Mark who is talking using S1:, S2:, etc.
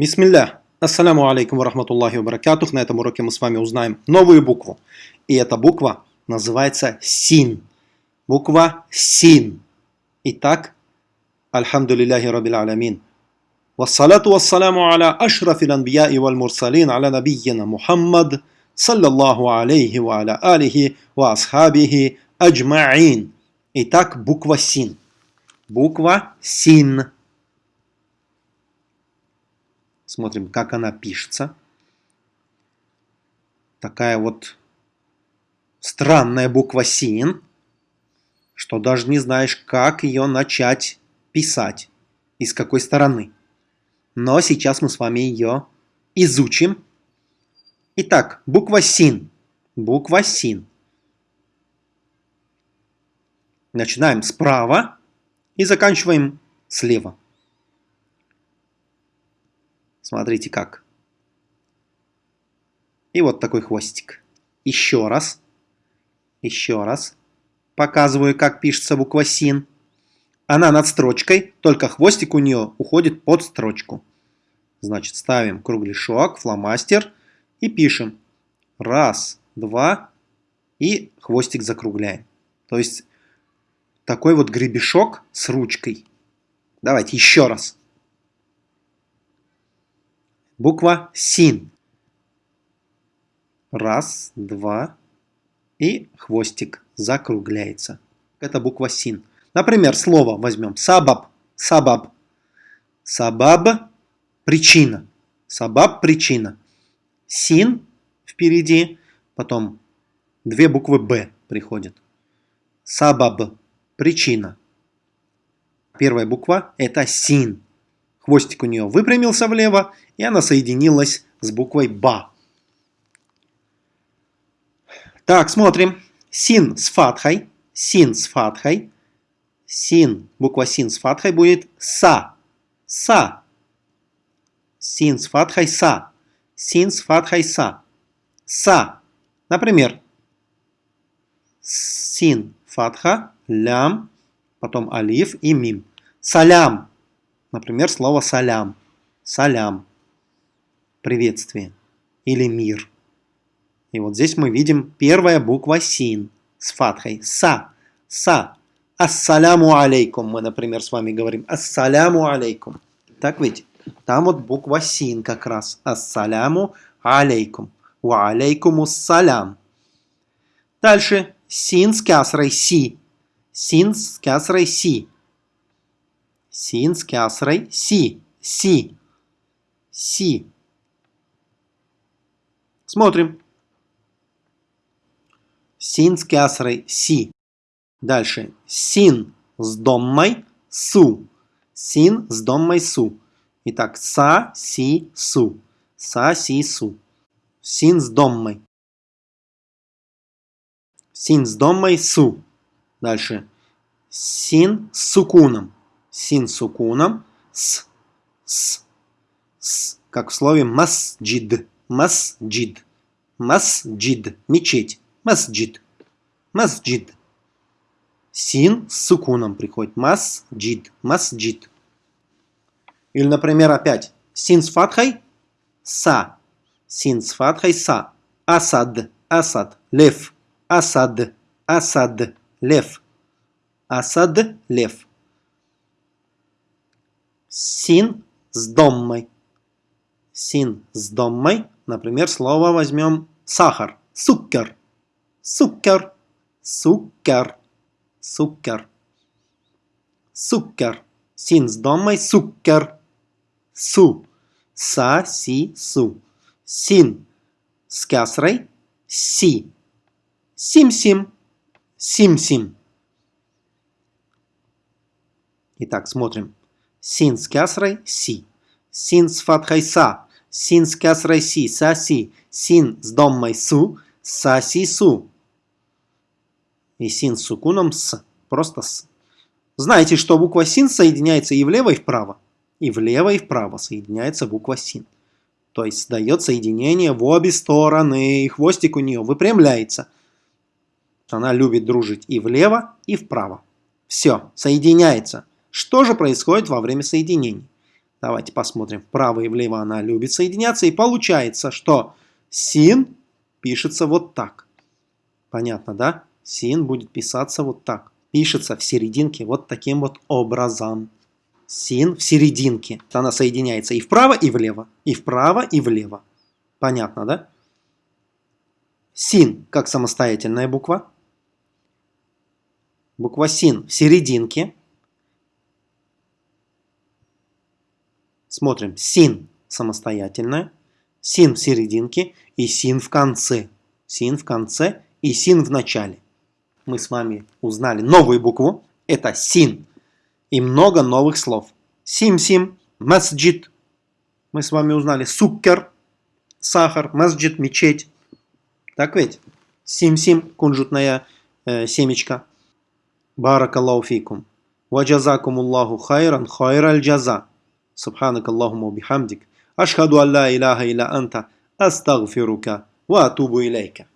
S1: Бисмилля. Ассаляму алейкум ва рахматуллахи ва баракатух. На этом уроке мы с вами узнаем новую букву. И эта буква называется Син. Буква Син. Итак, Альхамдулиллахи Раббил Алямин. والصلاة والسلام على أشرف الأنبياء والمرسلين على نبينا محمد صلى الله عليه وعلى آله وأصحابه أجمعين. Итак, буква Син. Буква Син. Смотрим, как она пишется. Такая вот странная буква Син, что даже не знаешь, как ее начать писать и с какой стороны. Но сейчас мы с вами ее изучим. Итак, буква Син. Буква Син. Начинаем справа и заканчиваем слева. Смотрите как. И вот такой хвостик. Еще раз. Еще раз. Показываю, как пишется буква СИН. Она над строчкой, только хвостик у нее уходит под строчку. Значит, ставим кругляшок, фломастер и пишем. Раз, два и хвостик закругляем. То есть такой вот гребешок с ручкой. Давайте еще раз. Буква СИН. Раз, два. И хвостик закругляется. Это буква СИН. Например, слово возьмем. Сабаб. Сабаб. Сабаб – причина. Сабаб – причина. Син впереди, потом две буквы Б приходят. Сабаб – причина. Первая буква – это син. Хвостик у нее выпрямился влево, и она соединилась с буквой БА. Так, смотрим. Син с фатхой. Син с фатхой. Син, буква син с фатхой будет са. Са. Син с фатхой са. Син с фатхой са. Са. Например, син фатха, лям, потом алиф и мим. Салям. Например, слово салям. Салям. Приветствие. Или мир. И вот здесь мы видим первая буква син с фатхой. Са. Са. Ассаляму алейкум. Мы, например, с вами говорим ассаляму алейкум. Так ведь? Там вот буква син как раз. Ассаляму алейкум. Ва алейкуму салям. Дальше. Син с кясрой си. Син с кясрой си. Син с кясрой си. Си. Си. Смотрим. Син с кясрой си. Дальше. Син с доммой су. Син с доммой су. Итак, са, си, су. Са, си, су. Син с доммой. Син с доммой су. Дальше. Син с сукуном син сукуном, с, с, с, как в слове масджид, масджид, масджид, мечеть, масджид, масджид. Син с сукуном приходит, масджид, масджид. Или, например, опять, син с фатхой, са, син с фатхой, са, асад, асад, лев, асад, асад, лев, асад, лев. Син с доммой. Син с доммой. Например, слово возьмем сахар. Сукер. Сукер. Сукер. Сукер. Сукер. Син с доммой. Сукер. Су. Са, си, су. Син с кясрой. Си. Сим-сим. Сим-сим. Итак, смотрим. Син с кясрой – си. Син с фатхой – са. Син с кясрой – си. Са – си. Син с доммой – су. Са – си – су. И син с сукуном – с. Просто с. Знаете, что буква син соединяется и влево, и вправо. И влево, и вправо соединяется буква син. То есть дает соединение в обе стороны, и хвостик у нее выпрямляется. Она любит дружить и влево, и вправо. Все, соединяется. Что же происходит во время соединений? Давайте посмотрим. Вправо и влево она любит соединяться. И получается, что син пишется вот так. Понятно, да? Син будет писаться вот так. Пишется в серединке вот таким вот образом. Син в серединке. Она соединяется и вправо, и влево. И вправо, и влево. Понятно, да? Син как самостоятельная буква. Буква син в серединке. Смотрим. Син самостоятельная. Син в серединке и син в конце. Син в конце и син в начале. Мы с вами узнали новую букву. Это син. И много новых слов. Сим-сим, масджид. Мы с вами узнали суккер, сахар, масджид, мечеть. Так ведь? Сим-сим, кунжутная э, семечка. Баракаллаху фикум. Ваджазакумуллаху хайран хайраль джаза. سبحانك اللهم وبحمدك أشهد أن لا إله إلا أنت أستغفرك وأتوب إليك.